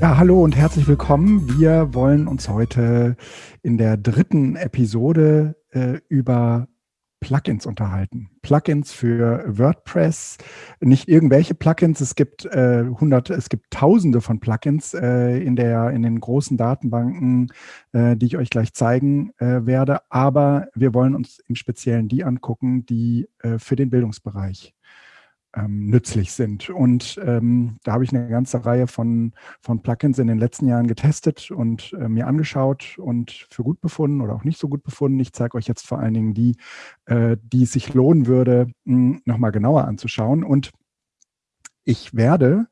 Ja, hallo und herzlich willkommen. Wir wollen uns heute in der dritten Episode äh, über Plugins unterhalten. Plugins für WordPress, nicht irgendwelche Plugins, es gibt äh, hunderte, es gibt tausende von Plugins äh, in, der, in den großen Datenbanken, äh, die ich euch gleich zeigen äh, werde, aber wir wollen uns im Speziellen die angucken, die äh, für den Bildungsbereich ähm, nützlich sind. Und ähm, da habe ich eine ganze Reihe von, von Plugins in den letzten Jahren getestet und äh, mir angeschaut und für gut befunden oder auch nicht so gut befunden. Ich zeige euch jetzt vor allen Dingen die, äh, die es sich lohnen würde, nochmal genauer anzuschauen. Und ich werde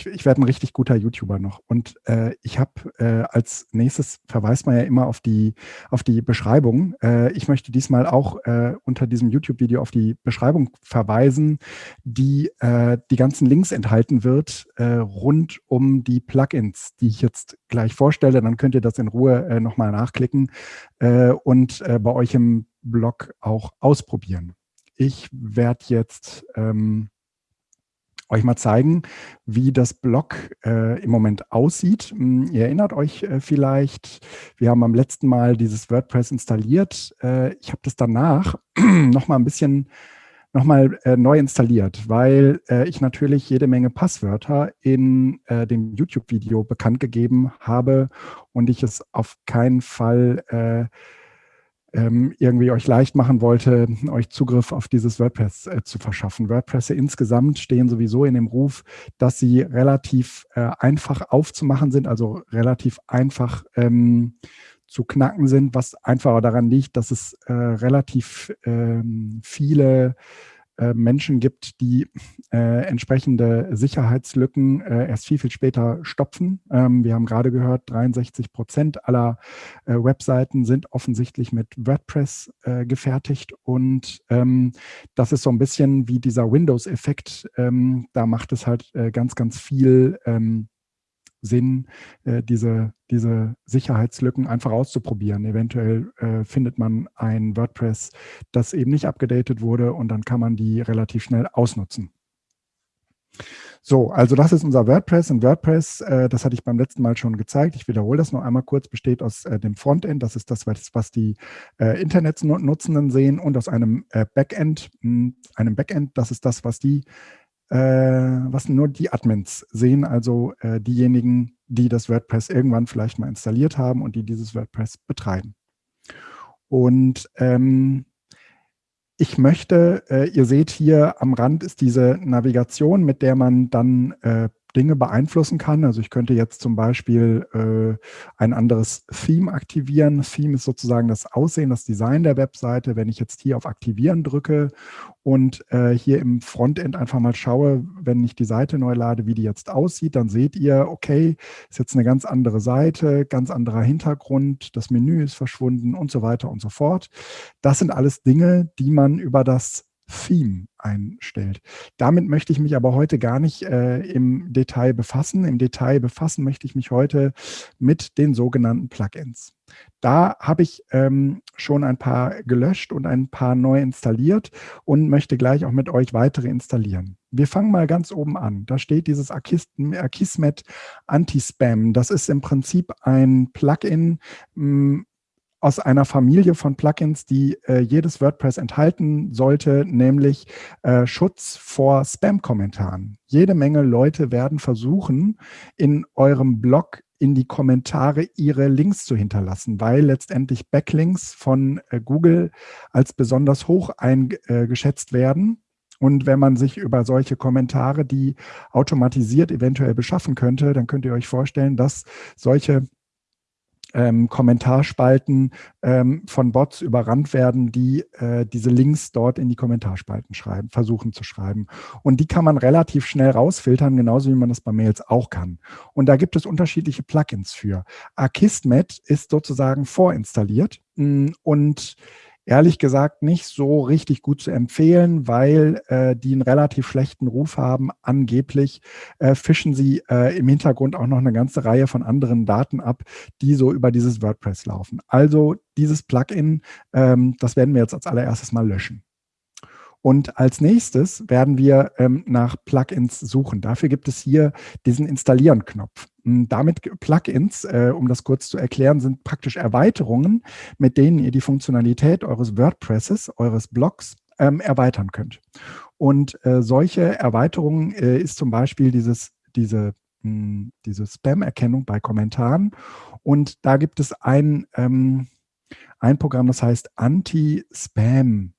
ich, ich werde ein richtig guter YouTuber noch. Und äh, ich habe äh, als nächstes verweist man ja immer auf die, auf die Beschreibung. Äh, ich möchte diesmal auch äh, unter diesem YouTube-Video auf die Beschreibung verweisen, die äh, die ganzen Links enthalten wird äh, rund um die Plugins, die ich jetzt gleich vorstelle. Dann könnt ihr das in Ruhe äh, nochmal nachklicken und bei euch im Blog auch ausprobieren. Ich werde jetzt ähm, euch mal zeigen, wie das Blog äh, im Moment aussieht. Hm, ihr erinnert euch äh, vielleicht, wir haben am letzten Mal dieses WordPress installiert. Äh, ich habe das danach noch mal ein bisschen noch mal äh, neu installiert, weil äh, ich natürlich jede Menge Passwörter in äh, dem YouTube-Video bekannt gegeben habe und ich es auf keinen Fall ähm, irgendwie euch leicht machen wollte, euch Zugriff auf dieses WordPress äh, zu verschaffen. WordPress insgesamt stehen sowieso in dem Ruf, dass sie relativ äh, einfach aufzumachen sind, also relativ einfach ähm, zu knacken sind, was einfacher daran liegt, dass es äh, relativ ähm, viele äh, Menschen gibt, die äh, entsprechende Sicherheitslücken äh, erst viel, viel später stopfen. Ähm, wir haben gerade gehört, 63 Prozent aller äh, Webseiten sind offensichtlich mit WordPress äh, gefertigt und ähm, das ist so ein bisschen wie dieser Windows-Effekt. Ähm, da macht es halt ganz, ganz viel ähm, Sinn, äh, diese, diese Sicherheitslücken einfach auszuprobieren. Eventuell äh, findet man ein WordPress, das eben nicht abgedatet wurde und dann kann man die relativ schnell ausnutzen. So, also das ist unser WordPress. Und WordPress, äh, das hatte ich beim letzten Mal schon gezeigt. Ich wiederhole das noch einmal kurz, besteht aus äh, dem Frontend, das ist das, was die äh, Internetnutzenden sehen, und aus einem äh, Backend, mh, hm, einem Backend, das ist das, was die was nur die Admins sehen, also äh, diejenigen, die das WordPress irgendwann vielleicht mal installiert haben und die dieses WordPress betreiben. Und ähm, ich möchte, äh, ihr seht hier am Rand ist diese Navigation, mit der man dann äh, Dinge beeinflussen kann. Also ich könnte jetzt zum Beispiel äh, ein anderes Theme aktivieren. Theme ist sozusagen das Aussehen, das Design der Webseite. Wenn ich jetzt hier auf Aktivieren drücke und äh, hier im Frontend einfach mal schaue, wenn ich die Seite neu lade, wie die jetzt aussieht, dann seht ihr, okay, ist jetzt eine ganz andere Seite, ganz anderer Hintergrund, das Menü ist verschwunden und so weiter und so fort. Das sind alles Dinge, die man über das Theme einstellt. Damit möchte ich mich aber heute gar nicht äh, im Detail befassen. Im Detail befassen möchte ich mich heute mit den sogenannten Plugins. Da habe ich ähm, schon ein paar gelöscht und ein paar neu installiert und möchte gleich auch mit euch weitere installieren. Wir fangen mal ganz oben an. Da steht dieses Akismet Anti-Spam. Das ist im Prinzip ein Plugin, hm, aus einer Familie von Plugins, die äh, jedes WordPress enthalten sollte, nämlich äh, Schutz vor Spam-Kommentaren. Jede Menge Leute werden versuchen, in eurem Blog in die Kommentare ihre Links zu hinterlassen, weil letztendlich Backlinks von äh, Google als besonders hoch eingeschätzt werden. Und wenn man sich über solche Kommentare, die automatisiert eventuell beschaffen könnte, dann könnt ihr euch vorstellen, dass solche ähm, Kommentarspalten ähm, von Bots überrannt werden, die äh, diese Links dort in die Kommentarspalten schreiben, versuchen zu schreiben. Und die kann man relativ schnell rausfiltern, genauso wie man das bei Mails auch kann. Und da gibt es unterschiedliche Plugins für. Akismet ist sozusagen vorinstalliert mm, und ehrlich gesagt nicht so richtig gut zu empfehlen, weil äh, die einen relativ schlechten Ruf haben. Angeblich äh, fischen sie äh, im Hintergrund auch noch eine ganze Reihe von anderen Daten ab, die so über dieses WordPress laufen. Also dieses Plugin, ähm, das werden wir jetzt als allererstes mal löschen. Und als nächstes werden wir ähm, nach Plugins suchen. Dafür gibt es hier diesen Installieren-Knopf. Hm, damit Plugins, äh, um das kurz zu erklären, sind praktisch Erweiterungen, mit denen ihr die Funktionalität eures WordPresses, eures Blogs ähm, erweitern könnt. Und äh, solche Erweiterungen äh, ist zum Beispiel dieses, diese, hm, diese Spam-Erkennung bei Kommentaren. Und da gibt es ein, ähm, ein Programm, das heißt Anti-Spam.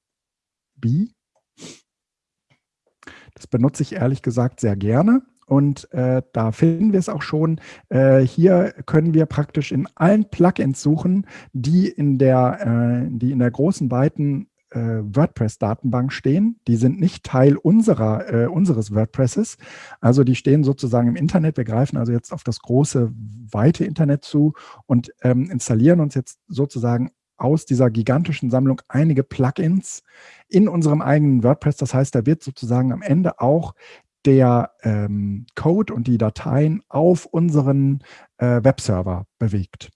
Das benutze ich ehrlich gesagt sehr gerne. Und äh, da finden wir es auch schon. Äh, hier können wir praktisch in allen Plugins suchen, die in der, äh, die in der großen, weiten äh, WordPress-Datenbank stehen. Die sind nicht Teil unserer, äh, unseres WordPresses. Also die stehen sozusagen im Internet. Wir greifen also jetzt auf das große, weite Internet zu und ähm, installieren uns jetzt sozusagen aus dieser gigantischen Sammlung einige Plugins in unserem eigenen WordPress. Das heißt, da wird sozusagen am Ende auch der ähm, Code und die Dateien auf unseren äh, Webserver bewegt.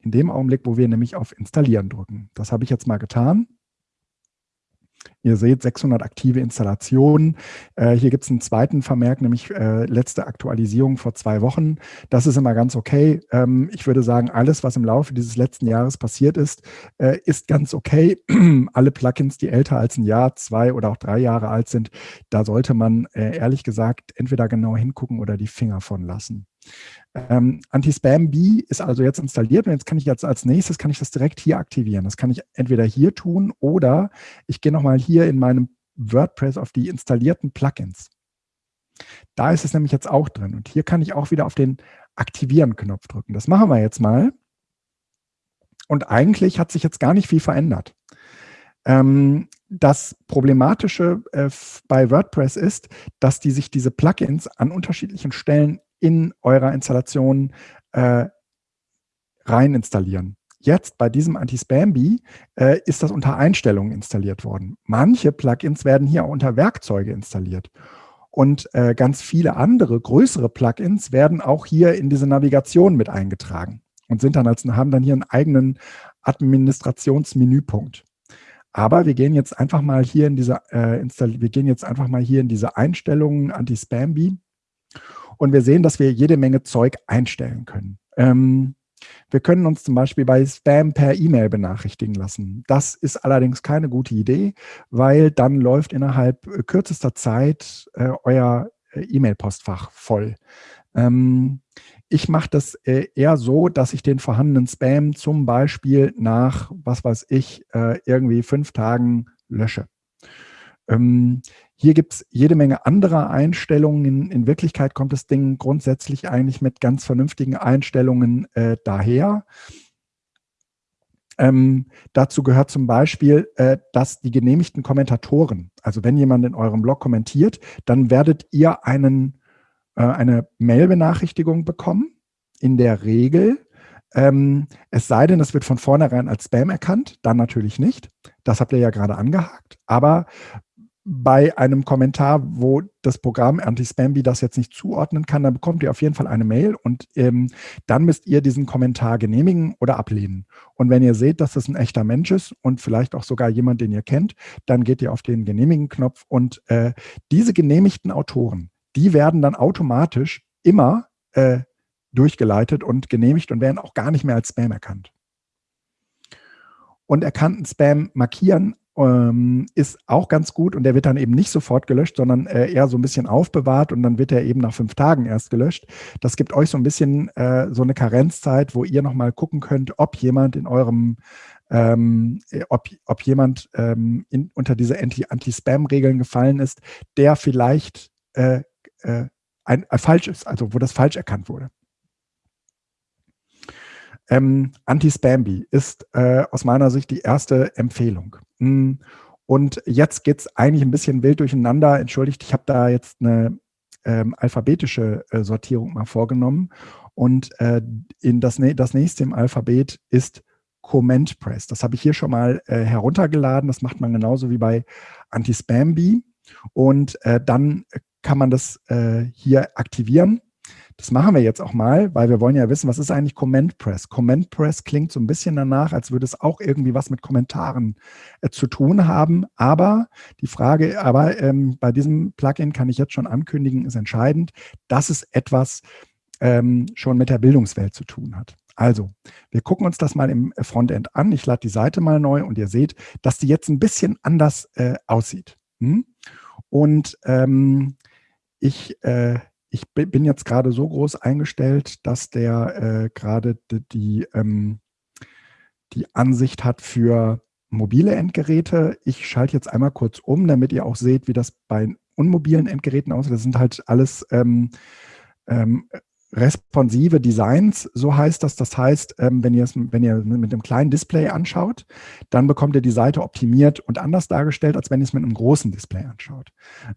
In dem Augenblick, wo wir nämlich auf Installieren drücken. Das habe ich jetzt mal getan. Ihr seht 600 aktive Installationen. Äh, hier gibt es einen zweiten Vermerk, nämlich äh, letzte Aktualisierung vor zwei Wochen. Das ist immer ganz okay. Ähm, ich würde sagen, alles, was im Laufe dieses letzten Jahres passiert ist, äh, ist ganz okay. Alle Plugins, die älter als ein Jahr, zwei oder auch drei Jahre alt sind, da sollte man äh, ehrlich gesagt entweder genau hingucken oder die Finger von lassen. Ähm, Anti-Spam-B ist also jetzt installiert und jetzt kann ich jetzt als nächstes, kann ich das direkt hier aktivieren. Das kann ich entweder hier tun oder ich gehe nochmal hier in meinem WordPress auf die installierten Plugins. Da ist es nämlich jetzt auch drin und hier kann ich auch wieder auf den Aktivieren-Knopf drücken. Das machen wir jetzt mal. Und eigentlich hat sich jetzt gar nicht viel verändert. Ähm, das Problematische äh, bei WordPress ist, dass die sich diese Plugins an unterschiedlichen Stellen in eurer Installation äh, rein installieren. Jetzt bei diesem Anti-Spam-Bee äh, ist das unter Einstellungen installiert worden. Manche Plugins werden hier auch unter Werkzeuge installiert. Und äh, ganz viele andere, größere Plugins werden auch hier in diese Navigation mit eingetragen und sind dann als, haben dann hier einen eigenen Administrationsmenüpunkt. Aber wir gehen jetzt einfach mal hier in diese, äh, wir gehen jetzt einfach mal hier in diese Einstellungen Anti-Spam-Bee und wir sehen, dass wir jede Menge Zeug einstellen können. Ähm, wir können uns zum Beispiel bei Spam per E-Mail benachrichtigen lassen. Das ist allerdings keine gute Idee, weil dann läuft innerhalb kürzester Zeit äh, euer äh, E-Mail-Postfach voll. Ähm, ich mache das äh, eher so, dass ich den vorhandenen Spam zum Beispiel nach, was weiß ich, äh, irgendwie fünf Tagen lösche. Ähm, hier gibt es jede Menge anderer Einstellungen. In, in, Wirklichkeit kommt das Ding grundsätzlich eigentlich mit ganz vernünftigen Einstellungen äh, daher. Ähm, dazu gehört zum Beispiel, äh, dass die genehmigten Kommentatoren, also wenn jemand in eurem Blog kommentiert, dann werdet ihr einen, äh, eine Mail-Benachrichtigung bekommen, in der Regel. Ähm, es sei denn, es wird von vornherein als Spam erkannt, dann natürlich nicht. Das habt ihr ja gerade angehakt. Aber bei einem Kommentar, wo das Programm Anti-Spamby das jetzt nicht zuordnen kann, dann bekommt ihr auf jeden Fall eine Mail und ähm, dann müsst ihr diesen Kommentar genehmigen oder ablehnen. Und wenn ihr seht, dass das ein echter Mensch ist und vielleicht auch sogar jemand, den ihr kennt, dann geht ihr auf den Genehmigen-Knopf und äh, diese genehmigten Autoren, die werden dann automatisch immer äh, durchgeleitet und genehmigt und werden auch gar nicht mehr als Spam erkannt. Und erkannten Spam markieren ähm, ist auch ganz gut und der wird dann eben nicht sofort gelöscht, sondern äh, eher so ein bisschen aufbewahrt und dann wird er eben nach fünf Tagen erst gelöscht. Das gibt euch so ein bisschen äh, so eine Karenzzeit, wo ihr nochmal gucken könnt, ob jemand in eurem ähm, äh, ob, ob jemand ähm, in, unter diese Anti-Spam-Regeln gefallen ist, der vielleicht äh, äh, ein, äh, falsch ist, also wo das falsch erkannt wurde. Ähm, Anti-Spamby ist äh, aus meiner Sicht die erste Empfehlung. Hm, und jetzt geht es eigentlich ein bisschen wild durcheinander. Entschuldigt, ich habe da jetzt eine ähm, alphabetische äh, Sortierung mal vorgenommen. Und äh, in das, das nächste im Alphabet ist Comment Press. Das habe ich hier schon mal äh, heruntergeladen. Das macht man genauso wie bei Anti-Spamby. Und äh, dann kann man das äh, hier aktivieren. Das machen wir jetzt auch mal, weil wir wollen ja wissen, was ist eigentlich Comment Press? Comment Press klingt so ein bisschen danach, als würde es auch irgendwie was mit Kommentaren äh, zu tun haben. Aber die Frage, aber ähm, bei diesem Plugin kann ich jetzt schon ankündigen, ist entscheidend, dass es etwas ähm, schon mit der Bildungswelt zu tun hat. Also, wir gucken uns das mal im Frontend an. Ich lade die Seite mal neu und ihr seht, dass die jetzt ein bisschen anders äh, aussieht. Hm? Und ähm, ich äh, ich bin jetzt gerade so groß eingestellt, dass der äh, gerade die, die, ähm, die Ansicht hat für mobile Endgeräte. Ich schalte jetzt einmal kurz um, damit ihr auch seht, wie das bei unmobilen Endgeräten aussieht. Das sind halt alles ähm, ähm, responsive Designs, so heißt das. Das heißt, ähm, wenn, ihr es, wenn ihr mit einem kleinen Display anschaut, dann bekommt ihr die Seite optimiert und anders dargestellt, als wenn ihr es mit einem großen Display anschaut.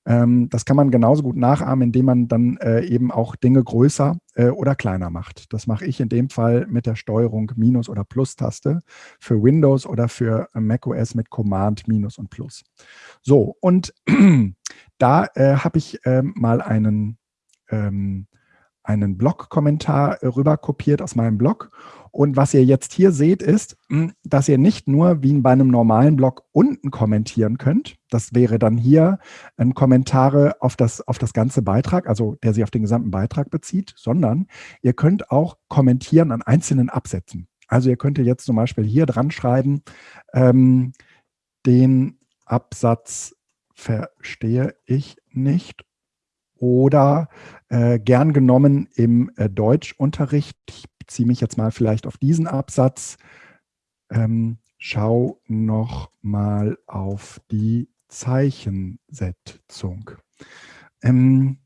Ähm, das kann man genauso gut nachahmen, indem man dann äh, eben auch Dinge größer äh, oder kleiner macht. Das mache ich in dem Fall mit der Steuerung Minus- oder Plus-Taste für Windows oder für macOS mit Command Minus und Plus. So, und da äh, habe ich äh, mal einen ähm, einen Blog-Kommentar äh, rüber kopiert aus meinem Blog. Und was ihr jetzt hier seht, ist, hm, dass ihr nicht nur wie bei einem normalen Blog unten kommentieren könnt. Das wäre dann hier ein Kommentare auf das, auf das ganze Beitrag, also der sich auf den gesamten Beitrag bezieht, sondern ihr könnt auch kommentieren an einzelnen Absätzen. Also ihr könnt jetzt zum Beispiel hier dran schreiben, ähm, den Absatz verstehe ich nicht oder äh, gern genommen im äh, Deutschunterricht. Ich beziehe mich jetzt mal vielleicht auf diesen Absatz. Ähm, schau noch mal auf die Zeichensetzung. Ähm,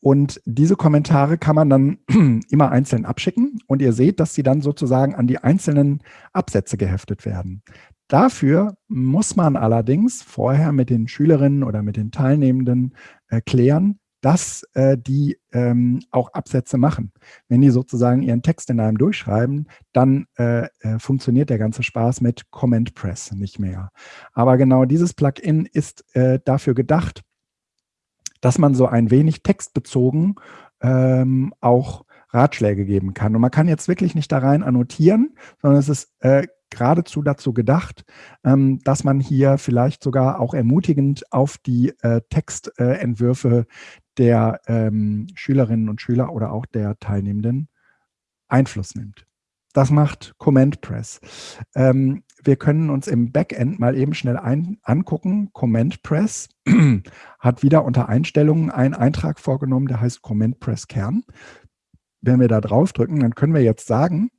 und diese Kommentare kann man dann immer einzeln abschicken und ihr seht, dass sie dann sozusagen an die einzelnen Absätze geheftet werden. Dafür muss man allerdings vorher mit den Schülerinnen oder mit den Teilnehmenden erklären, dass äh, die ähm, auch Absätze machen. Wenn die sozusagen ihren Text in einem durchschreiben, dann äh, äh, funktioniert der ganze Spaß mit Comment Press nicht mehr. Aber genau dieses Plugin ist äh, dafür gedacht, dass man so ein wenig textbezogen ähm, auch Ratschläge geben kann. Und man kann jetzt wirklich nicht da rein annotieren, sondern es ist äh, geradezu dazu gedacht, ähm, dass man hier vielleicht sogar auch ermutigend auf die äh, Textentwürfe der ähm, Schülerinnen und Schüler oder auch der Teilnehmenden Einfluss nimmt. Das macht Comment Press. Ähm, wir können uns im Backend mal eben schnell ein, angucken. Comment Press hat wieder unter Einstellungen einen Eintrag vorgenommen, der heißt Comment Press Kern. Wenn wir da drauf drücken, dann können wir jetzt sagen,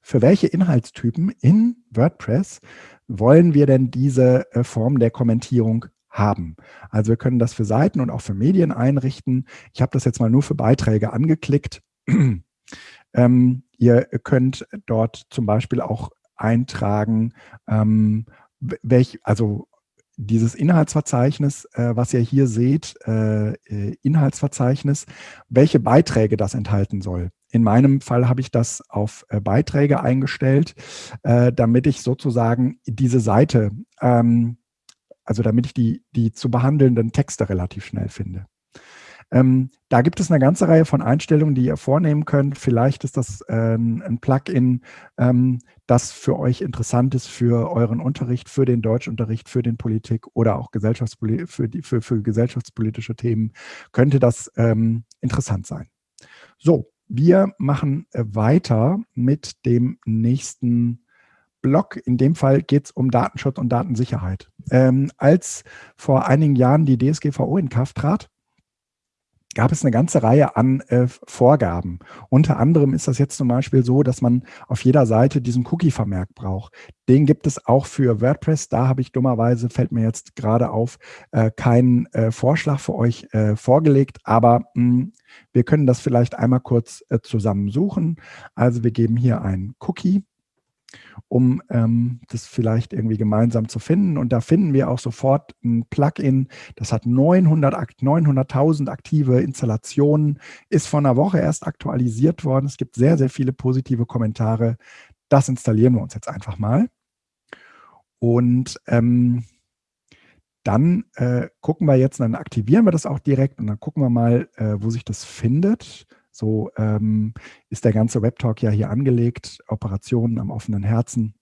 für welche Inhaltstypen in WordPress wollen wir denn diese äh, Form der Kommentierung haben. Also wir können das für Seiten und auch für Medien einrichten. Ich habe das jetzt mal nur für Beiträge angeklickt. ähm, ihr könnt dort zum Beispiel auch eintragen, ähm, welch, also dieses Inhaltsverzeichnis, äh, was ihr hier seht, äh, äh, Inhaltsverzeichnis, welche Beiträge das enthalten soll. In meinem Fall habe ich das auf äh, Beiträge eingestellt, äh, damit ich sozusagen diese Seite ähm, also damit ich die, die zu behandelnden Texte relativ schnell finde. Ähm, da gibt es eine ganze Reihe von Einstellungen, die ihr vornehmen könnt. Vielleicht ist das äh, ein Plugin, ähm, das für euch interessant ist für euren Unterricht, für den Deutschunterricht, für den Politik oder auch Gesellschaftspoli für, die, für, für gesellschaftspolitische Themen, könnte das ähm, interessant sein. So, wir machen äh, weiter mit dem nächsten Blog. In dem Fall geht es um Datenschutz und Datensicherheit. Ähm, als vor einigen Jahren die DSGVO in Kraft trat, gab es eine ganze Reihe an äh, Vorgaben. Unter anderem ist das jetzt zum Beispiel so, dass man auf jeder Seite diesen Cookie-Vermerk braucht. Den gibt es auch für WordPress. Da habe ich dummerweise, fällt mir jetzt gerade auf, äh, keinen äh, Vorschlag für euch äh, vorgelegt, aber mh, hm, wir können das vielleicht einmal kurz äh, zusammen suchen. Also wir geben hier einen Cookie um ähm, das vielleicht irgendwie gemeinsam zu finden. Und da finden wir auch sofort ein Plugin, das hat 900.000 900 aktive Installationen, ist vor einer Woche erst aktualisiert worden. Es gibt sehr, sehr viele positive Kommentare. Das installieren wir uns jetzt einfach mal. Und ähm, dann äh, gucken wir jetzt, dann aktivieren wir das auch direkt und dann gucken wir mal, äh, wo sich das findet. So ähm, ist der ganze Webtalk ja hier angelegt, Operationen am offenen Herzen.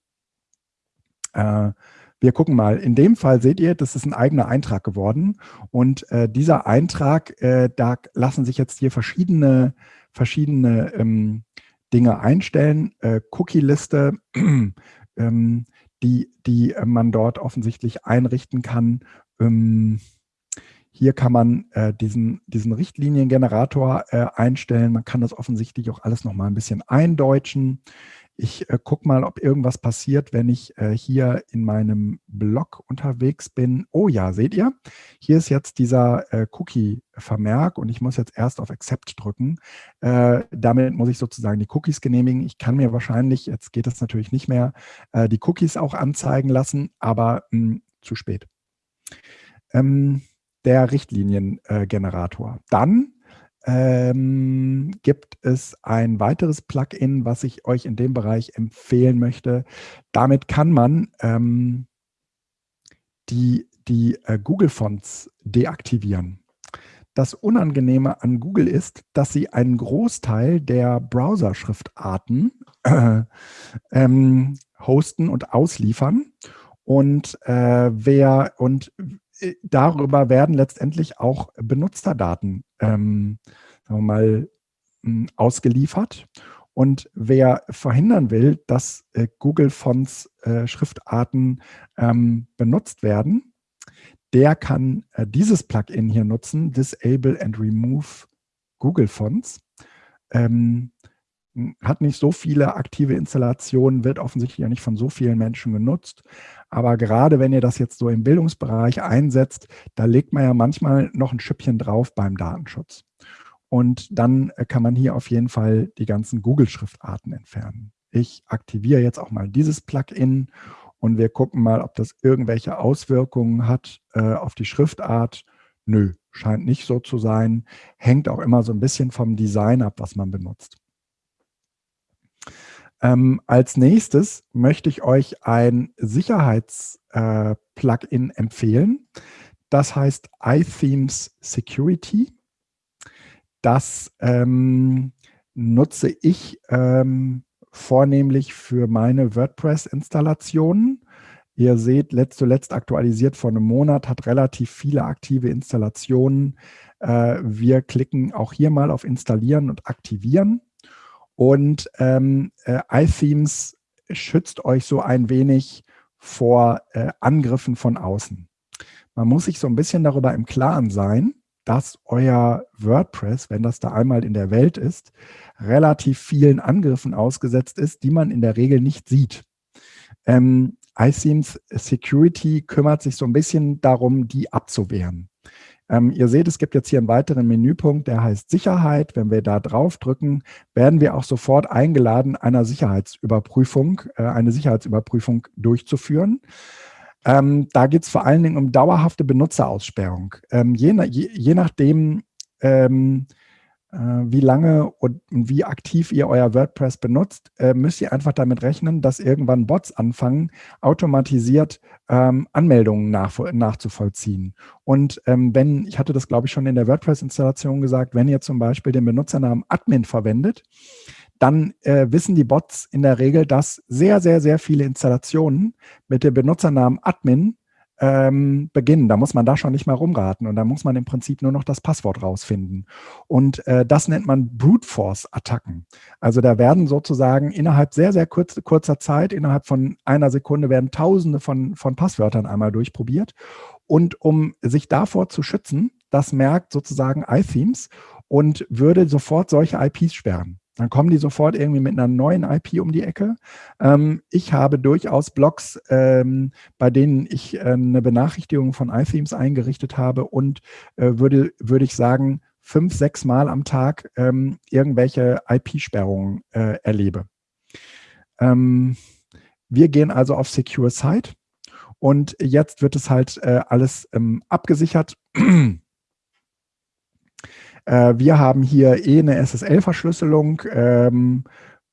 Äh, wir gucken mal, in dem Fall seht ihr, das ist ein eigener Eintrag geworden und äh, dieser Eintrag, äh, da lassen sich jetzt hier verschiedene, verschiedene ähm, Dinge einstellen. Äh, Cookie-Liste, ähm, die, die man dort offensichtlich einrichten kann. Ähm, hier kann man äh, diesen, diesen Richtliniengenerator äh, einstellen. Man kann das offensichtlich auch alles noch mal ein bisschen eindeutschen. Ich äh, gucke mal, ob irgendwas passiert, wenn ich äh, hier in meinem Blog unterwegs bin. Oh ja, seht ihr? Hier ist jetzt dieser äh, Cookie-Vermerk und ich muss jetzt erst auf Accept drücken. Äh, damit muss ich sozusagen die Cookies genehmigen. Ich kann mir wahrscheinlich, jetzt geht das natürlich nicht mehr, äh, die Cookies auch anzeigen lassen, aber mh, hm, zu spät. Ähm, der Richtliniengenerator. Dann ähm, gibt es ein weiteres Plugin, was ich euch in dem Bereich empfehlen möchte. Damit kann man ähm, die, die äh, Google-Fonts deaktivieren. Das Unangenehme an Google ist, dass sie einen Großteil der Browser-Schriftarten äh, ähm, hosten und ausliefern. Und äh, wer und darüber werden letztendlich auch Benutzerdaten ähm, sagen wir mal, hm, ausgeliefert. Und wer verhindern will, dass äh, Google Fonts äh, Schriftarten ähm, benutzt werden, der kann äh, dieses Plugin hier nutzen, Disable and Remove Google Fonts. Ähm, hat nicht so viele aktive Installationen, wird offensichtlich ja nicht von so vielen Menschen genutzt. Aber gerade wenn ihr das jetzt so im Bildungsbereich einsetzt, da legt man ja manchmal noch ein Schüppchen drauf beim Datenschutz. Und dann äh, kann man hier auf jeden Fall die ganzen Google-Schriftarten entfernen. Ich aktiviere jetzt auch mal dieses Plugin und wir gucken mal, ob das irgendwelche Auswirkungen hat äh, auf die Schriftart. Nö, scheint nicht so zu sein. Hängt auch immer so ein bisschen vom Design ab, was man benutzt. Ähm, als nächstes möchte ich euch ein Sicherheits-Plugin äh, empfehlen. Das heißt iThemes Security. Das ähm, nutze ich ähm, vornehmlich für meine WordPress-Installationen. Ihr seht, letzt zuletzt aktualisiert vor einem Monat, hat relativ viele aktive Installationen. Äh, wir klicken auch hier mal auf Installieren und Aktivieren. Und ähm, äh, iThemes schützt euch so ein wenig vor äh, Angriffen von außen. Man muss sich so ein bisschen darüber im Klaren sein, dass euer WordPress, wenn das da einmal in der Welt ist, relativ vielen Angriffen ausgesetzt ist, die man in der Regel nicht sieht. Ähm, iSeams Security kümmert sich so ein bisschen darum, die abzuwehren. Ähm, ihr seht, es gibt jetzt hier einen weiteren Menüpunkt, der heißt Sicherheit. Wenn wir da drauf drücken, werden wir auch sofort eingeladen, einer Sicherheitsüberprüfung, äh, eine Sicherheitsüberprüfung durchzuführen. Ähm, da geht es vor allen Dingen um dauerhafte Benutzeraussperrung. Ähm, je, je, je, nachdem, ähm, äh, wie lange und wie aktiv ihr euer WordPress benutzt, äh, müsst ihr einfach damit rechnen, dass irgendwann Bots anfangen, automatisiert ähm, Anmeldungen nach, nachzuvollziehen. Und ähm, wenn, ich hatte das glaube ich schon in der WordPress-Installation gesagt, wenn ihr zum Beispiel den Benutzernamen Admin verwendet, dann äh, wissen die Bots in der Regel, dass sehr, sehr, sehr viele Installationen mit dem Benutzernamen Admin ähm, beginnen. Da muss man da schon nicht mal rumraten und da muss man im Prinzip nur noch das Passwort rausfinden. Und äh, das nennt man Brute Force Attacken. Also da werden sozusagen innerhalb sehr, sehr kurz, kurzer Zeit, innerhalb von einer Sekunde werden tausende von, von Passwörtern einmal durchprobiert. Und um sich davor zu schützen, das merkt sozusagen iThemes und würde sofort solche IPs sperren. Dann kommen die sofort irgendwie mit einer neuen IP um die Ecke. Ähm, ich habe durchaus Blogs, ähm, bei denen ich äh, eine Benachrichtigung von iThemes eingerichtet habe und äh, würde, würde ich sagen, fünf, sechs Mal am Tag ähm, irgendwelche IP-Sperrungen äh, erlebe. Ähm, wir gehen also auf Secure Site und jetzt wird es halt äh, alles ähm, abgesichert. Äh, wir haben hier eh eine SSL-Verschlüsselung. Ähm,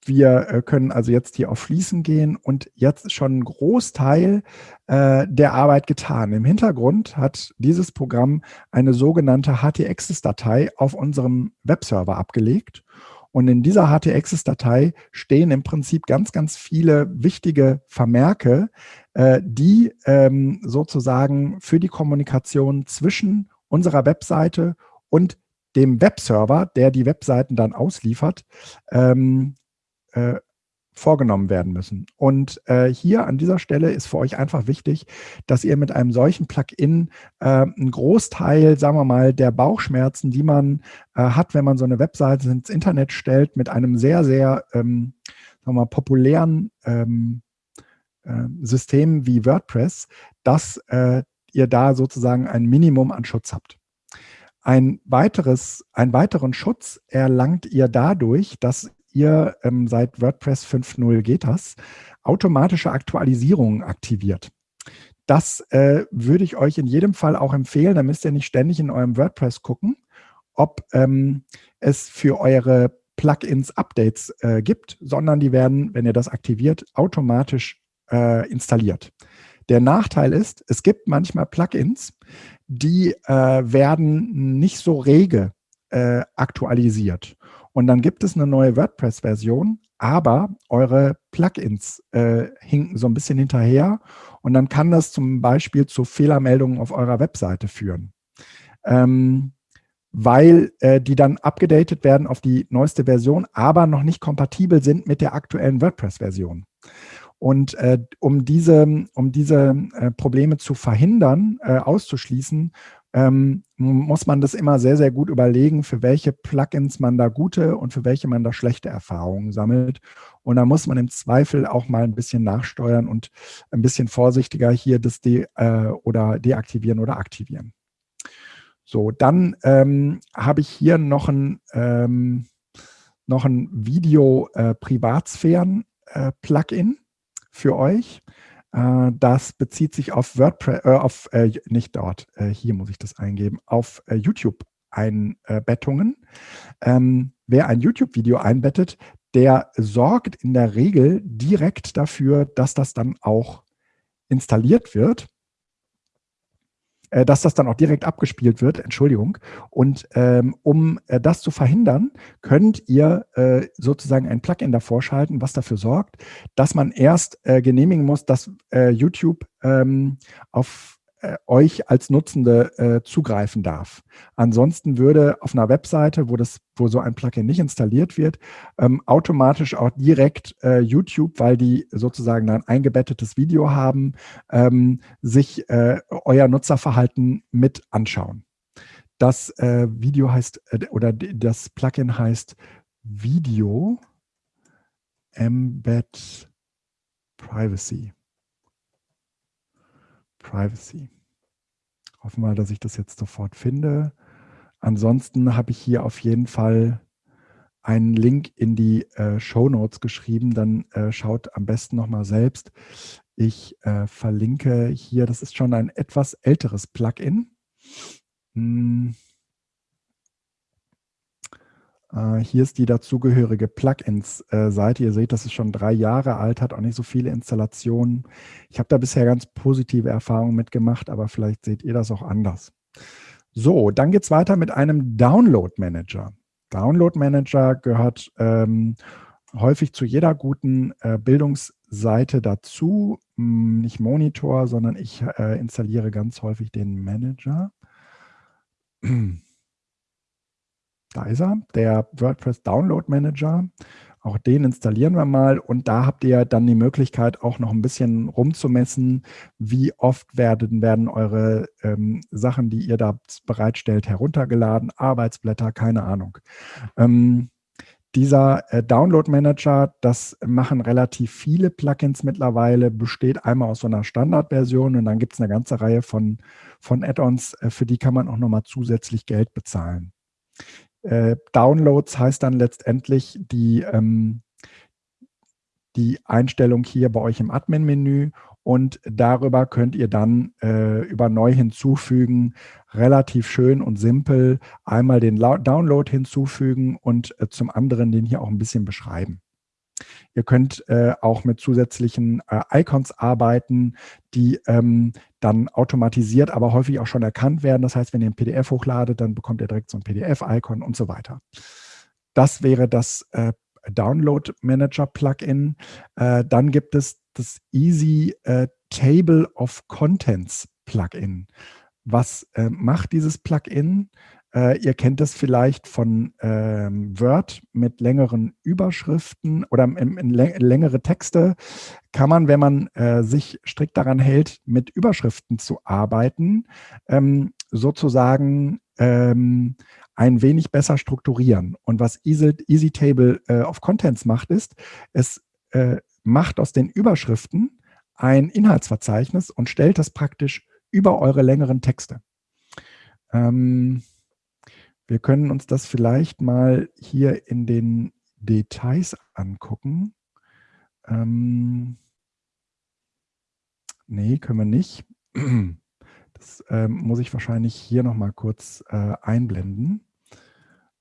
wir äh, können also jetzt hier auf Fließen gehen und jetzt schon ein Großteil äh, der Arbeit getan. Im Hintergrund hat dieses Programm eine sogenannte HT-Access-Datei auf unserem Webserver abgelegt. Und in dieser HT-Access-Datei stehen im Prinzip ganz, ganz viele wichtige Vermerke, äh, die ähm, sozusagen für die Kommunikation zwischen unserer Webseite und dem Webserver, der die Webseiten dann ausliefert, ähm, äh, vorgenommen werden müssen. Und äh, hier an dieser Stelle ist für euch einfach wichtig, dass ihr mit einem solchen Plugin äh, einen Großteil, sagen wir mal, der Bauchschmerzen, die man äh, hat, wenn man so eine Webseite ins Internet stellt, mit einem sehr, sehr ähm, sagen wir mal, populären ähm, äh, System wie WordPress, dass äh, ihr da sozusagen ein Minimum an Schutz habt. Ein weiteres, einen weiteren Schutz erlangt ihr dadurch, dass ihr ähm, seit WordPress 5.0 geht das, automatische Aktualisierungen aktiviert. Das äh, würde ich euch in jedem Fall auch empfehlen. Da müsst ihr nicht ständig in eurem WordPress gucken, ob ähm, es für eure Plugins Updates äh, gibt, sondern die werden, wenn ihr das aktiviert, automatisch äh, installiert. Der Nachteil ist, es gibt manchmal Plugins, die äh, werden nicht so rege äh, aktualisiert. Und dann gibt es eine neue WordPress-Version, aber eure Plugins äh, hinken so ein bisschen hinterher und dann kann das zum Beispiel zu Fehlermeldungen auf eurer Webseite führen. Ähm, weil äh, die dann abgedatet werden auf die neueste Version, aber noch nicht kompatibel sind mit der aktuellen WordPress-Version. Und äh, um diese, um diese äh, Probleme zu verhindern, äh, auszuschließen, ähm, muss man das immer sehr, sehr gut überlegen, für welche Plugins man da gute und für welche man da schlechte Erfahrungen sammelt. Und da muss man im Zweifel auch mal ein bisschen nachsteuern und ein bisschen vorsichtiger hier das de äh, oder deaktivieren oder aktivieren. So, dann ähm, habe ich hier noch ein, ähm, noch ein Video-Privatsphären-Plugin äh, für euch. Äh, das bezieht sich auf WordPress, äh, auf, äh, nicht dort, äh, hier muss ich das eingeben, auf äh, YouTube-Einbettungen. Ähm, wer ein YouTube-Video einbettet, der sorgt in der Regel direkt dafür, dass das dann auch installiert wird äh, dass das dann auch direkt abgespielt wird, Entschuldigung. Und ähm, um äh, das zu verhindern, könnt ihr äh, sozusagen ein Plugin davor schalten, was dafür sorgt, dass man erst äh, genehmigen muss, dass äh, YouTube ähm, auf euch als Nutzende äh, zugreifen darf. Ansonsten würde auf einer Webseite, wo, das, wo so ein Plugin nicht installiert wird, ähm, automatisch auch direkt äh, YouTube, weil die sozusagen ein eingebettetes Video haben, ähm, sich äh, euer Nutzerverhalten mit anschauen. Das äh, Video heißt, äh, oder das Plugin heißt Video Embed Privacy. Privacy. Hoffen wir, dass ich das jetzt sofort finde. Ansonsten habe ich hier auf jeden Fall einen Link in die äh, Show Notes geschrieben. Dann äh, schaut am besten nochmal selbst. Ich äh, verlinke hier, das ist schon ein etwas älteres Plugin. Hm. Äh, hier ist die dazugehörige Plugins-Seite. Ihr seht, das ist schon drei Jahre alt, hat auch nicht so viele Installationen. Ich habe da bisher ganz positive Erfahrungen mitgemacht, aber vielleicht seht ihr das auch anders. So, dann geht es weiter mit einem Download-Manager. Download-Manager gehört ähm, häufig zu jeder guten äh, Bildungsseite dazu. Hm, nicht Monitor, sondern ich äh, installiere ganz häufig den Manager. Da ist er, der WordPress Download Manager. Auch den installieren wir mal und da habt ihr dann die Möglichkeit auch noch ein bisschen rumzumessen, wie oft werden, werden eure ähm, Sachen, die ihr da bereitstellt, heruntergeladen, Arbeitsblätter, keine Ahnung. Ähm, dieser äh, Download Manager, das machen relativ viele Plugins mittlerweile, besteht einmal aus so einer Standardversion und dann gibt es eine ganze Reihe von, von Add-ons, äh, für die kann man auch nochmal zusätzlich Geld bezahlen. Äh, Downloads heißt dann letztendlich die, ähm, die Einstellung hier bei euch im Admin-Menü und darüber könnt ihr dann äh, über Neu hinzufügen relativ schön und simpel einmal den Download hinzufügen und äh, zum anderen den hier auch ein bisschen beschreiben. Ihr könnt äh, auch mit zusätzlichen äh, Icons arbeiten, die ähm, dann automatisiert, aber häufig auch schon erkannt werden. Das heißt, wenn ihr ein PDF hochladet, dann bekommt ihr direkt so ein PDF-Icon und so weiter. Das wäre das äh, Download Manager Plugin. Äh, dann gibt es das Easy äh, Table of Contents Plugin. Was äh, macht dieses Plugin? Äh, ihr kennt es vielleicht von ähm, Word mit längeren Überschriften oder in, in längere Texte. Kann man, wenn man äh, sich strikt daran hält, mit Überschriften zu arbeiten, ähm, sozusagen ähm, ein wenig besser strukturieren. Und was Easy, Easy Table äh, of Contents macht, ist, es äh, macht aus den Überschriften ein Inhaltsverzeichnis und stellt das praktisch über eure längeren Texte. Ähm, wir können uns das vielleicht mal hier in den Details angucken. Ähm, nee, können wir nicht. Das ähm, muss ich wahrscheinlich hier nochmal kurz äh, einblenden.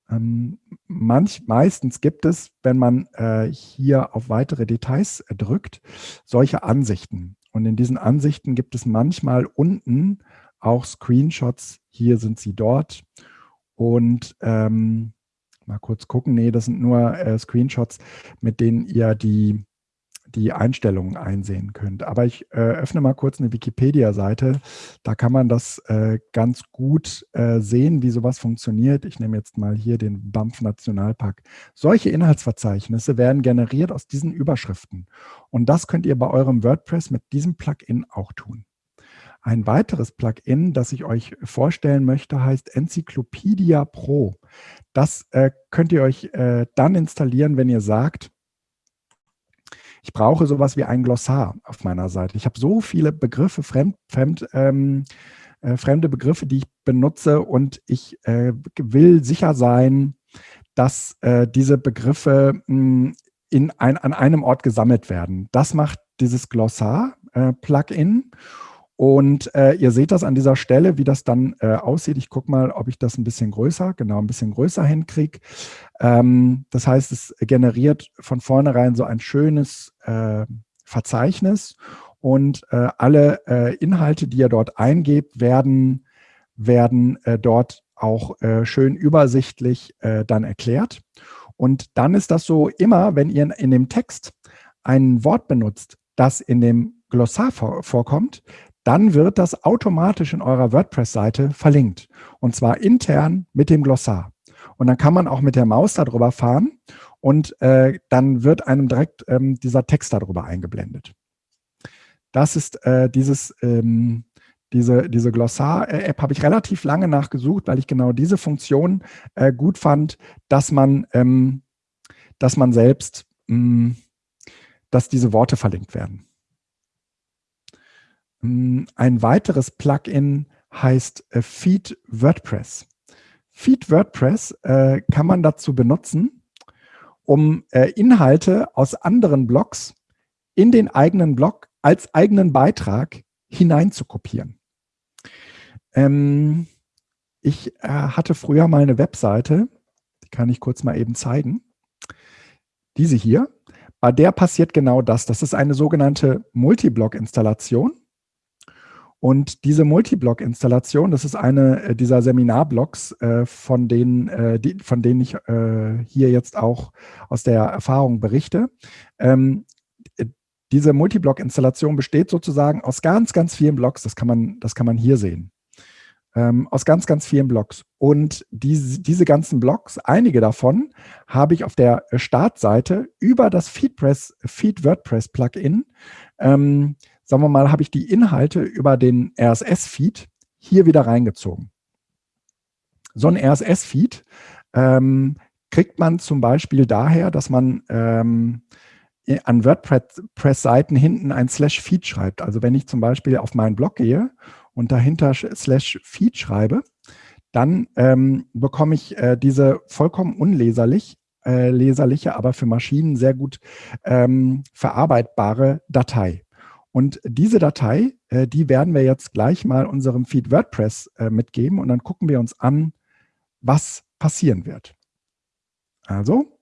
Ähm, manch, meistens gibt es, wenn man äh, hier auf weitere Details äh, drückt, solche Ansichten. Und in diesen Ansichten gibt es manchmal unten auch Screenshots. Hier sind sie dort. Und ähm, mal kurz gucken. Nee, das sind nur äh, Screenshots, mit denen ihr die, die Einstellungen einsehen könnt. Aber ich äh, öffne mal kurz eine Wikipedia-Seite. Da kann man das äh, ganz gut äh, sehen, wie sowas funktioniert. Ich nehme jetzt mal hier den BAMF Nationalpark. Solche Inhaltsverzeichnisse werden generiert aus diesen Überschriften. Und das könnt ihr bei eurem WordPress mit diesem Plugin auch tun. Ein weiteres Plugin, das ich euch vorstellen möchte, heißt Encyclopedia Pro. Das äh, könnt ihr euch äh, dann installieren, wenn ihr sagt, ich brauche sowas wie ein Glossar auf meiner Seite. Ich habe so viele Begriffe, fremd, fremd, ähm, äh, fremde Begriffe, die ich benutze und ich äh, will sicher sein, dass äh, diese Begriffe mh, hm, in ein, an einem Ort gesammelt werden. Das macht dieses Glossar-Plugin. Äh, und äh, ihr seht das an dieser Stelle, wie das dann äh, aussieht. Ich gucke mal, ob ich das ein bisschen größer, genau ein bisschen größer hinkriege. Ähm, das heißt, es generiert von vornherein so ein schönes äh, Verzeichnis und äh, alle äh, Inhalte, die ihr dort eingebt, werden, werden äh, dort auch schön übersichtlich dann erklärt. Und dann ist das so immer, wenn ihr in dem Text ein Wort benutzt, das in dem Glossar vorkommt, dann wird das automatisch in eurer WordPress-Seite verlinkt. Und zwar intern mit dem Glossar. Und dann kann man auch mit der Maus darüber fahren und äh, dann wird einem direkt ähm, dieser Text darüber eingeblendet. Das ist äh, dieses, ähm, diese, diese Glossar-App habe ich relativ lange nachgesucht, weil ich genau diese Funktion äh, gut fand, dass man, ähm, dass man selbst, mh, hm, dass diese Worte verlinkt werden. Hm, ein weiteres Plugin heißt äh, Feed WordPress. Feed WordPress äh, kann man dazu benutzen, um äh, Inhalte aus anderen Blogs in den eigenen Blog als eigenen Beitrag hineinzukopieren. Ähm, ich äh, hatte früher mal eine Webseite, die kann ich kurz mal eben zeigen. Diese hier. Bei der passiert genau das. Das ist eine sogenannte Multiblog-Installation. Und diese Multiblog-Installation, das ist eine äh, dieser Seminarblogs, äh, von, denen, äh, von denen ich äh, hier jetzt auch aus der Erfahrung berichte. Ähm, äh, diese Multiblog-Installation besteht sozusagen aus ganz, ganz vielen Blogs. Das kann man, das kann man hier sehen. Ähm, aus ganz, ganz vielen Blogs. Und diese, diese ganzen Blogs, einige davon, habe ich auf der Startseite über das Feedpress, Feed WordPress Plugin ähm, sagen wir mal, habe ich die Inhalte über den RSS-Feed hier wieder reingezogen. So ein RSS-Feed ähm, kriegt man zum Beispiel daher, dass man ähm, an WordPress-Seiten hinten ein Slash-Feed schreibt. Also wenn ich zum Beispiel auf meinen Blog gehe und dahinter Slash-Feed schreibe, dann ähm, bekomme ich äh, diese vollkommen unleserlich, äh, leserliche, aber für Maschinen sehr gut ähm, verarbeitbare Datei. Und diese Datei, äh, die werden wir jetzt gleich mal unserem Feed WordPress äh, mitgeben und dann gucken wir uns an, was passieren wird. Also,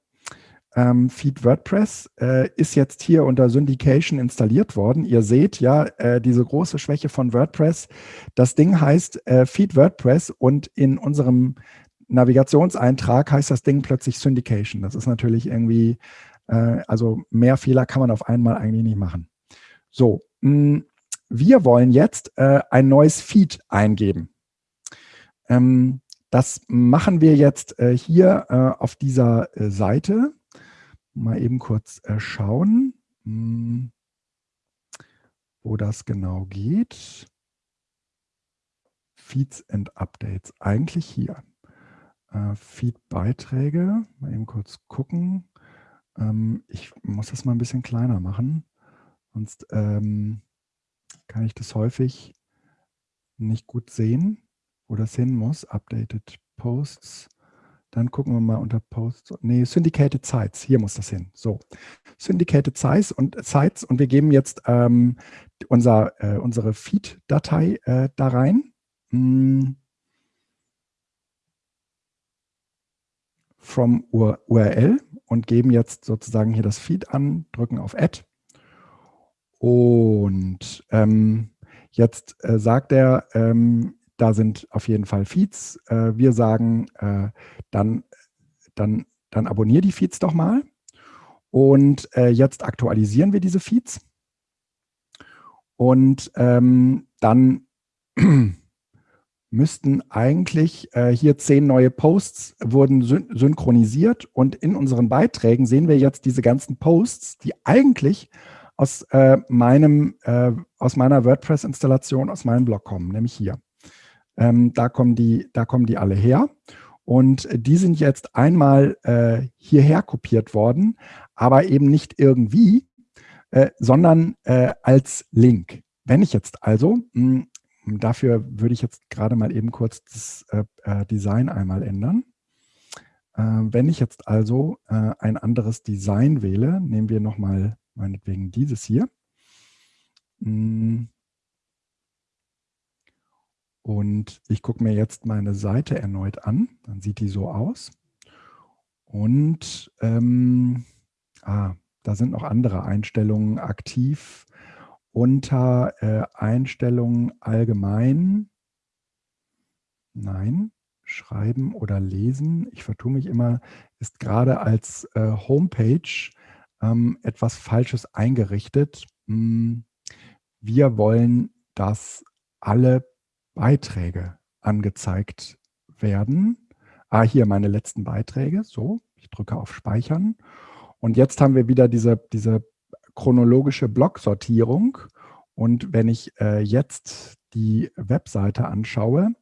ähm, Feed WordPress äh, ist jetzt hier unter Syndication installiert worden. Ihr seht ja äh, diese große Schwäche von WordPress. Das Ding heißt äh, Feed WordPress und in unserem Navigationseintrag heißt das Ding plötzlich Syndication. Das ist natürlich irgendwie, äh, also mehr Fehler kann man auf einmal eigentlich nicht machen. So, mh, hm, wir wollen jetzt äh, ein neues Feed eingeben. Ähm, das machen wir jetzt äh, hier auf dieser Seite mal eben kurz äh, schauen, hm, wo das genau geht. Feeds and Updates, eigentlich hier. Äh, Feed-Beiträge, mal eben kurz gucken. Ähm, ich muss das mal ein bisschen kleiner machen, sonst ähm, kann ich das häufig nicht gut sehen, wo das hin muss. Updated Posts. Dann gucken wir mal unter Posts. Nee, Syndicated Sites. Hier muss das hin. So, Syndicated Sites und, Sites und wir geben jetzt ähm, unser, äh, unsere Feed-Datei äh, da rein. Hm. From URL und geben jetzt sozusagen hier das Feed an, drücken auf Add. Und ähm, jetzt äh, sagt er, ähm, da sind auf jeden Fall Feeds. Äh, wir sagen, äh, dann, dann, dann abonniere die Feeds doch mal. Und äh, jetzt aktualisieren wir diese Feeds. Und ähm, dann müssten eigentlich äh, hier zehn neue Posts wurden syn synchronisiert und in unseren Beiträgen sehen wir jetzt diese ganzen Posts, die eigentlich aus äh, meinem äh, aus meiner WordPress-Installation, aus meinem Blog kommen, nämlich hier. Ähm, da, kommen die, da kommen die alle her. Und die sind jetzt einmal äh, hierher kopiert worden, aber eben nicht irgendwie, äh, sondern äh, als Link. Wenn ich jetzt also, mh, hm, dafür würde ich jetzt gerade mal eben kurz das äh, äh, Design einmal ändern. Äh, wenn ich jetzt also ein anderes Design wähle, nehmen wir nochmal meinetwegen dieses hier. Mh, hm, und ich gucke mir jetzt meine Seite erneut an. Dann sieht die so aus. Und ähm, ah, da sind noch andere Einstellungen aktiv. Unter äh, Einstellungen allgemein. Nein, schreiben oder lesen. Ich vertue mich immer, ist gerade als äh, Homepage ähm, etwas Falsches eingerichtet. Hm, wir wollen, dass alle Beiträge angezeigt werden. Ah, hier meine letzten Beiträge. So, ich drücke auf Speichern. Und jetzt haben wir wieder diese, diese chronologische Blocksortierung. Und wenn ich äh, jetzt die Webseite anschaue,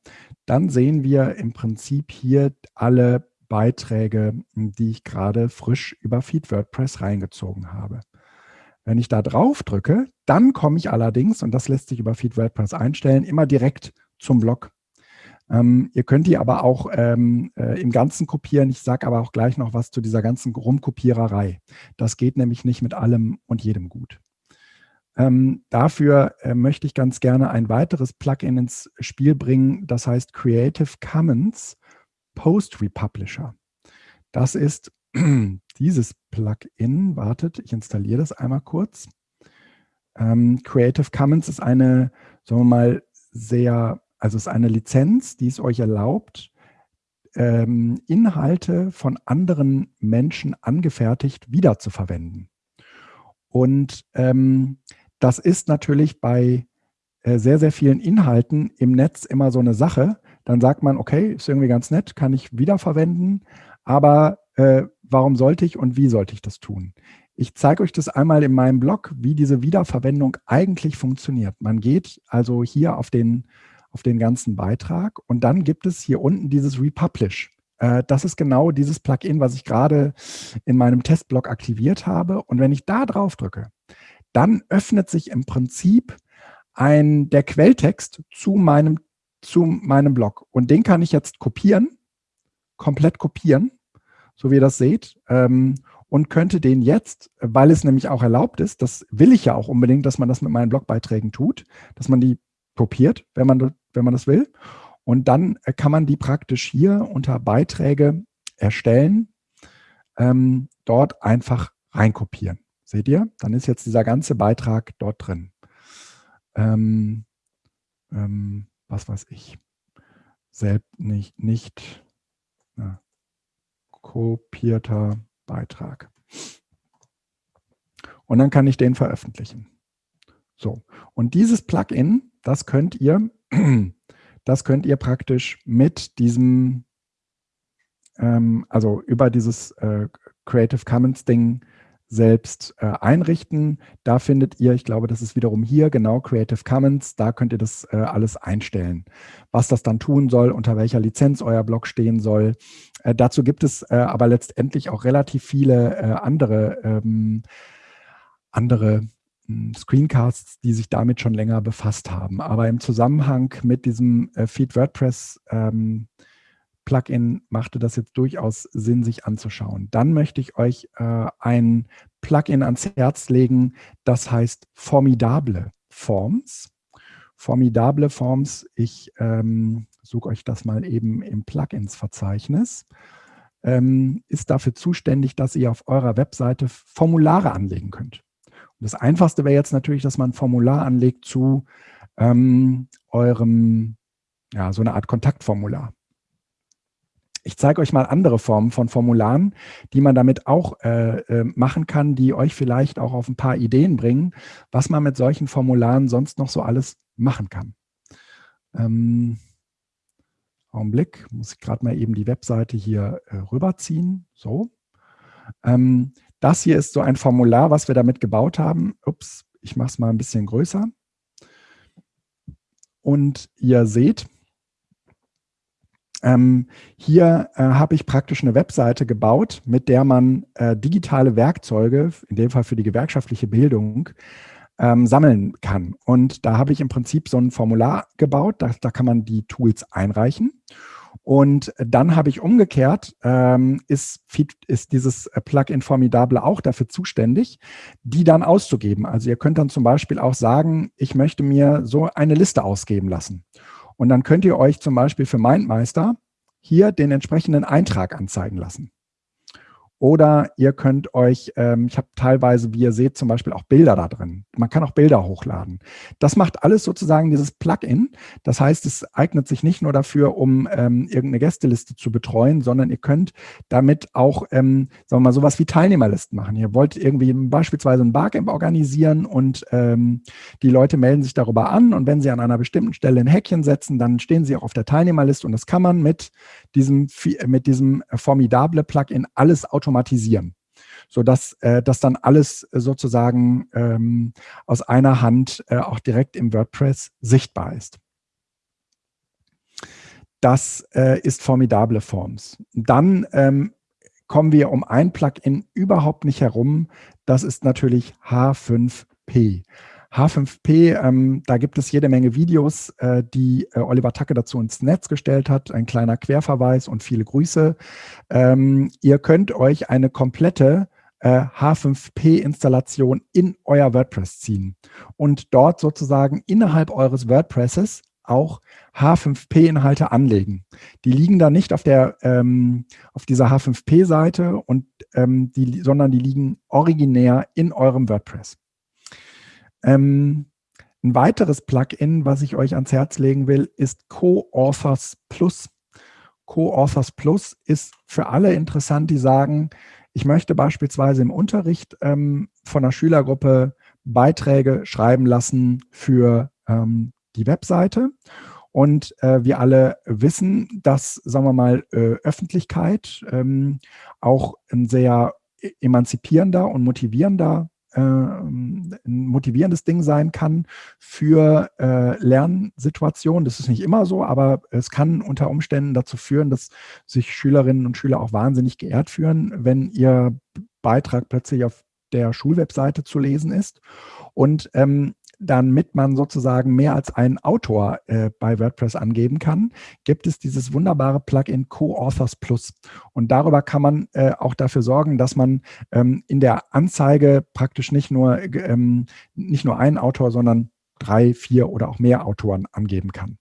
dann sehen wir im Prinzip hier alle Beiträge, die ich gerade frisch über Feed WordPress reingezogen habe. Wenn ich da drauf drücke, dann komme ich allerdings, und das lässt sich über Feed WordPress einstellen, immer direkt zum Blog. Ähm, ihr könnt die aber auch ähm, äh, im Ganzen kopieren. Ich sage aber auch gleich noch was zu dieser ganzen Rumkopiererei. Das geht nämlich nicht mit allem und jedem gut. Ähm, dafür äh, möchte ich ganz gerne ein weiteres Plugin ins Spiel bringen, das heißt Creative Commons Post Republisher. Das ist dieses Plugin, wartet, ich installiere das einmal kurz. Ähm, Creative Commons ist eine, sagen wir mal, sehr, also ist eine Lizenz, die es euch erlaubt, ähm, Inhalte von anderen Menschen angefertigt wiederzuverwenden. Und ähm, das ist natürlich bei äh, sehr, sehr vielen Inhalten im Netz immer so eine Sache. Dann sagt man, okay, ist irgendwie ganz nett, kann ich wiederverwenden, aber äh, warum sollte ich und wie sollte ich das tun? Ich zeige euch das einmal in meinem Blog, wie diese Wiederverwendung eigentlich funktioniert. Man geht also hier auf den, auf den ganzen Beitrag und dann gibt es hier unten dieses Republish. Äh, das ist genau dieses Plugin, was ich gerade in meinem Testblog aktiviert habe. Und wenn ich da drauf drücke, dann öffnet sich im Prinzip ein, der Quelltext zu meinem, zu meinem Blog. Und den kann ich jetzt kopieren, komplett kopieren so wie ihr das seht, ähm, und könnte den jetzt, weil es nämlich auch erlaubt ist, das will ich ja auch unbedingt, dass man das mit meinen Blogbeiträgen tut, dass man die kopiert, wenn man, wenn man das will. Und dann kann man die praktisch hier unter Beiträge erstellen. ähm, dort einfach reinkopieren. Seht ihr? Dann ist jetzt dieser ganze Beitrag dort drin. Ähm, ähm, was weiß ich. Selbst nicht, nicht na, kopierter Beitrag. Und dann kann ich den veröffentlichen. So, und dieses Plugin, das könnt ihr, das könnt ihr praktisch mit diesem, ähm, also über dieses äh, Creative Commons Ding selbst äh, einrichten. Da findet ihr, ich glaube, das ist wiederum hier, genau, Creative Commons, da könnt ihr das äh, alles einstellen. Was das dann tun soll, unter welcher Lizenz euer Blog stehen soll. Äh, dazu gibt es äh, aber letztendlich auch relativ viele äh, andere ähm, andere hm, Screencasts, die sich damit schon länger befasst haben. Aber im Zusammenhang mit diesem äh, Feed WordPress ähm, Plugin machte das jetzt durchaus Sinn, sich anzuschauen. Dann möchte ich euch äh, ein Plugin ans Herz legen, das heißt Formidable Forms. Formidable Forms, ich ähm, suche euch das mal eben im Plugins-Verzeichnis, ähm, ist dafür zuständig, dass ihr auf eurer Webseite Formulare anlegen könnt. Das Einfachste wäre jetzt natürlich, dass man ein Formular anlegt zu ähm, eurem, ja, so eine Art Kontaktformular. Ich zeige euch mal andere Formen von Formularen, die man damit auch äh, äh, machen kann, die euch vielleicht auch auf ein paar Ideen bringen, was man mit solchen Formularen sonst noch so alles machen kann. Ähm, Augenblick, muss ich gerade mal eben die Webseite hier äh, rüberziehen. So. Ähm, das hier ist so ein Formular, was wir damit gebaut haben. Ups, ich mache es mal ein bisschen größer. Und ihr seht, ähm, hier äh, habe ich praktisch eine Webseite gebaut, mit der man äh, digitale Werkzeuge, in dem Fall für die gewerkschaftliche Bildung, ähm, sammeln kann. Und da habe ich im Prinzip so ein Formular gebaut, da, da kann man die Tools einreichen. Und dann habe ich umgekehrt, ähm, ist, ist dieses Plugin Formidable auch dafür zuständig, die dann auszugeben. Also ihr könnt dann zum Beispiel auch sagen, ich möchte mir so eine Liste ausgeben lassen. Und dann könnt ihr euch zum Beispiel für MindMeister hier den entsprechenden Eintrag anzeigen lassen. Oder ihr könnt euch, ähm, ich habe teilweise, wie ihr seht, zum Beispiel auch Bilder da drin. Man kann auch Bilder hochladen. Das macht alles sozusagen dieses Plugin. Das heißt, es eignet sich nicht nur dafür, um ähm, irgendeine Gästeliste zu betreuen, sondern ihr könnt damit auch, ähm, sagen wir mal, sowas wie Teilnehmerlisten machen. Ihr wollt irgendwie beispielsweise ein Barcamp organisieren und ähm, die Leute melden sich darüber an und wenn sie an einer bestimmten Stelle ein Häkchen setzen, dann stehen sie auch auf der Teilnehmerliste und das kann man mit diesem, mit diesem formidable Plugin alles automatisieren sodass äh, das dann alles sozusagen ähm, aus einer Hand äh, auch direkt im WordPress sichtbar ist. Das äh, ist formidable Forms. Dann ähm, kommen wir um ein Plugin überhaupt nicht herum. Das ist natürlich H5P. H5P, ähm, da gibt es jede Menge Videos, äh, die äh, Oliver Tacke dazu ins Netz gestellt hat. Ein kleiner Querverweis und viele Grüße. Ähm, ihr könnt euch eine komplette äh, H5P-Installation in euer WordPress ziehen und dort sozusagen innerhalb eures WordPresses auch H5P-Inhalte anlegen. Die liegen da nicht auf, der, ähm, auf dieser H5P-Seite, und ähm, die, sondern die liegen originär in eurem WordPress. Ähm, ein weiteres Plugin, was ich euch ans Herz legen will, ist Co-Authors Plus. Co-Authors Plus ist für alle interessant, die sagen, ich möchte beispielsweise im Unterricht ähm, von einer Schülergruppe Beiträge schreiben lassen für ähm, die Webseite. Und äh, wir alle wissen, dass, sagen wir mal, äh, Öffentlichkeit ähm, auch ein sehr e-, emanzipierender und motivierender äh, ein motivierendes Ding sein kann für äh, Lernsituationen. Das ist nicht immer so, aber es kann unter Umständen dazu führen, dass sich Schülerinnen und Schüler auch wahnsinnig geehrt fühlen, wenn ihr Beitrag plötzlich auf der Schulwebseite zu lesen ist. Und ähm, damit man sozusagen mehr als einen Autor äh, bei WordPress angeben kann, gibt es dieses wunderbare Plugin Co-Authors Plus. Und darüber kann man äh, auch dafür sorgen, dass man ähm, in der Anzeige praktisch nicht nur, ähm, nicht nur einen Autor, sondern drei, vier oder auch mehr Autoren angeben kann.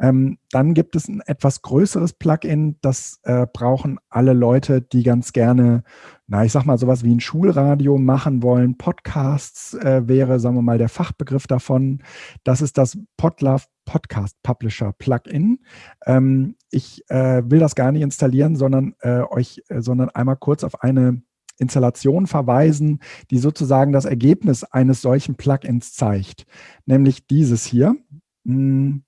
Ähm, dann gibt es ein etwas größeres Plugin, das äh, brauchen alle Leute, die ganz gerne, na, ich sag mal, sowas wie ein Schulradio machen wollen. Podcasts äh, wäre, sagen wir mal, der Fachbegriff davon. Das ist das Podlove Podcast Publisher Plugin. Ähm, ich äh, will das gar nicht installieren, sondern äh, euch, äh, sondern einmal kurz auf eine Installation verweisen, die sozusagen das Ergebnis eines solchen Plugins zeigt. Nämlich dieses hier. Hm,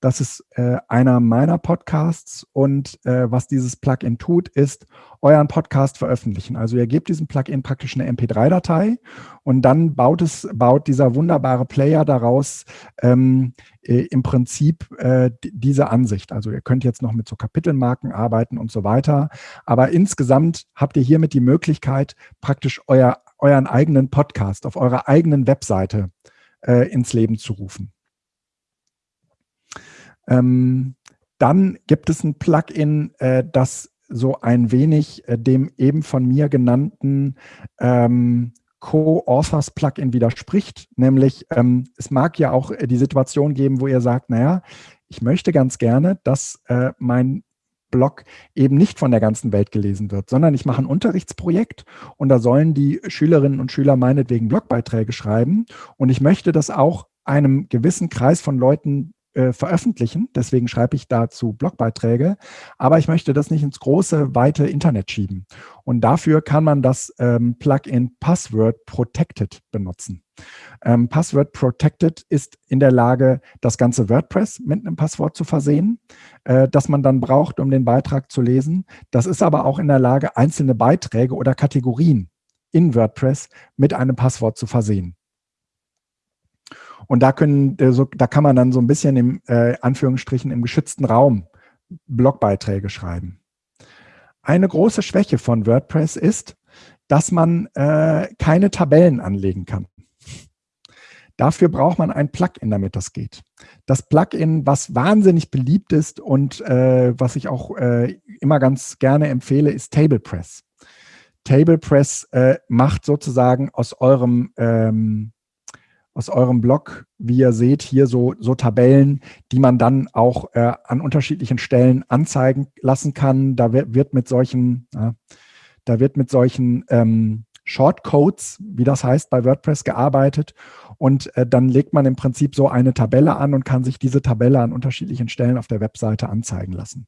das ist äh, einer meiner Podcasts und äh, was dieses Plugin tut, ist euren Podcast veröffentlichen. Also ihr gebt diesem Plugin praktisch eine MP3-Datei und dann baut es, baut dieser wunderbare Player daraus ähm, äh, im Prinzip äh, diese Ansicht. Also ihr könnt jetzt noch mit so Kapitelmarken arbeiten und so weiter. Aber insgesamt habt ihr hiermit die Möglichkeit, praktisch euer, euren eigenen Podcast auf eurer eigenen Webseite äh, ins Leben zu rufen. Ähm, dann gibt es ein Plugin, äh, das so ein wenig äh, dem eben von mir genannten ähm, Co-Authors Plugin widerspricht. Nämlich, ähm, es mag ja auch äh, die Situation geben, wo ihr sagt, naja, ich möchte ganz gerne, dass äh, mein Blog eben nicht von der ganzen Welt gelesen wird, sondern ich mache ein Unterrichtsprojekt und da sollen die Schülerinnen und Schüler meinetwegen Blogbeiträge schreiben und ich möchte das auch einem gewissen Kreis von Leuten äh, veröffentlichen. Deswegen schreibe ich dazu Blogbeiträge. Aber ich möchte das nicht ins große, weite Internet schieben. Und dafür kann man das ähm, Plugin Password Protected benutzen. Ähm, Password Protected ist in der Lage, das ganze WordPress mit einem Passwort zu versehen, äh, das man dann braucht, um den Beitrag zu lesen. Das ist aber auch in der Lage, einzelne Beiträge oder Kategorien in WordPress mit einem Passwort zu versehen. Und da können, äh, so, da kann man dann so ein bisschen im äh, Anführungsstrichen im geschützten Raum Blogbeiträge schreiben. Eine große Schwäche von WordPress ist, dass man äh, keine Tabellen anlegen kann. Dafür braucht man ein Plugin, damit das geht. Das Plugin, was wahnsinnig beliebt ist und äh, was ich auch äh, immer ganz gerne empfehle, ist TablePress. TablePress äh, macht sozusagen aus eurem ähm, aus eurem Blog, wie ihr seht, hier so, so Tabellen, die man dann auch äh, an unterschiedlichen Stellen anzeigen lassen kann. Da wird, wird mit solchen, äh, da wird mit solchen ähm, Shortcodes, wie das heißt, bei WordPress gearbeitet. Und äh, dann legt man im Prinzip so eine Tabelle an und kann sich diese Tabelle an unterschiedlichen Stellen auf der Webseite anzeigen lassen.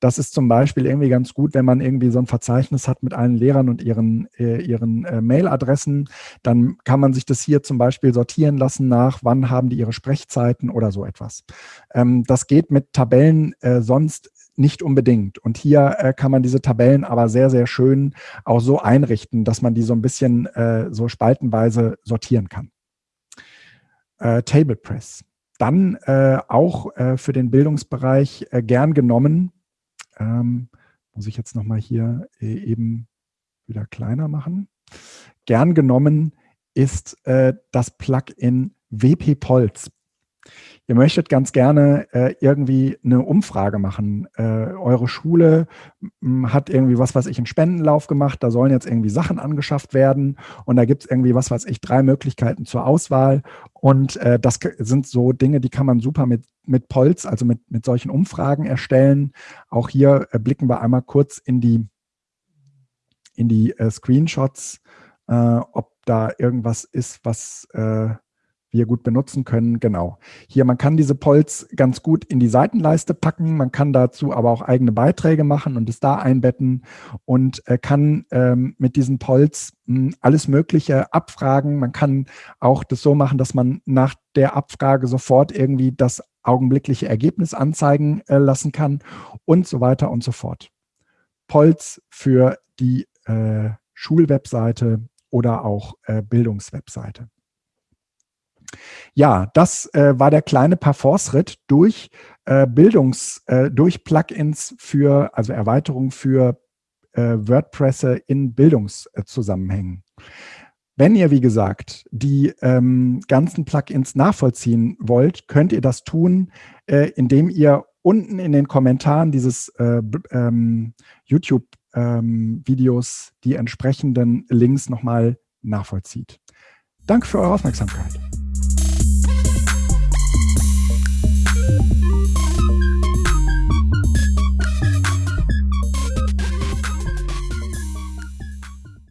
Das ist zum Beispiel irgendwie ganz gut, wenn man irgendwie so ein Verzeichnis hat mit allen Lehrern und ihren, äh, ihren äh, Mailadressen. Dann kann man sich das hier zum Beispiel sortieren lassen nach, wann haben die ihre Sprechzeiten oder so etwas. Ähm, das geht mit Tabellen äh, sonst nicht unbedingt. Und hier äh, kann man diese Tabellen aber sehr, sehr schön auch so einrichten, dass man die so ein bisschen äh, so spaltenweise sortieren kann. Äh, TablePress. Dann äh, auch äh, für den Bildungsbereich äh, gern genommen, ähm, muss ich jetzt nochmal hier eben wieder kleiner machen. Gern genommen ist das Plugin WP Polz ihr möchtet ganz gerne äh, irgendwie eine Umfrage machen. Äh, eure Schule hat irgendwie was, was ich, einen Spendenlauf gemacht, da sollen jetzt irgendwie Sachen angeschafft werden und da gibt es irgendwie was, was ich, drei Möglichkeiten zur Auswahl und äh, das sind so Dinge, die kann man super mit, mit Polz, also mit, mit solchen Umfragen erstellen. Auch hier äh, blicken wir einmal kurz in die, in die äh, Screenshots, äh, ob da irgendwas ist, was wir gut benutzen können. Genau. Hier, man kann diese Polls ganz gut in die Seitenleiste packen. Man kann dazu aber auch eigene Beiträge machen und es da einbetten und äh, kann ähm, mit diesen Polls mh, hm, alles Mögliche abfragen. Man kann auch das so machen, dass man nach der Abfrage sofort irgendwie das augenblickliche Ergebnis anzeigen äh, lassen kann und so weiter und so fort. Polls für die äh, Schulwebseite oder auch äh, Bildungswebseite. Ja, das äh, war der kleine Parforce-Ritt durch äh, Bildungs, äh, durch Plugins für, also Erweiterungen für äh, WordPress in Bildungszusammenhängen. Wenn ihr, wie gesagt, die ähm, ganzen Plugins nachvollziehen wollt, könnt ihr das tun, äh, indem ihr unten in den Kommentaren dieses äh, ähm, YouTube-Videos ähm, die entsprechenden Links nochmal nachvollzieht. Danke für eure Aufmerksamkeit.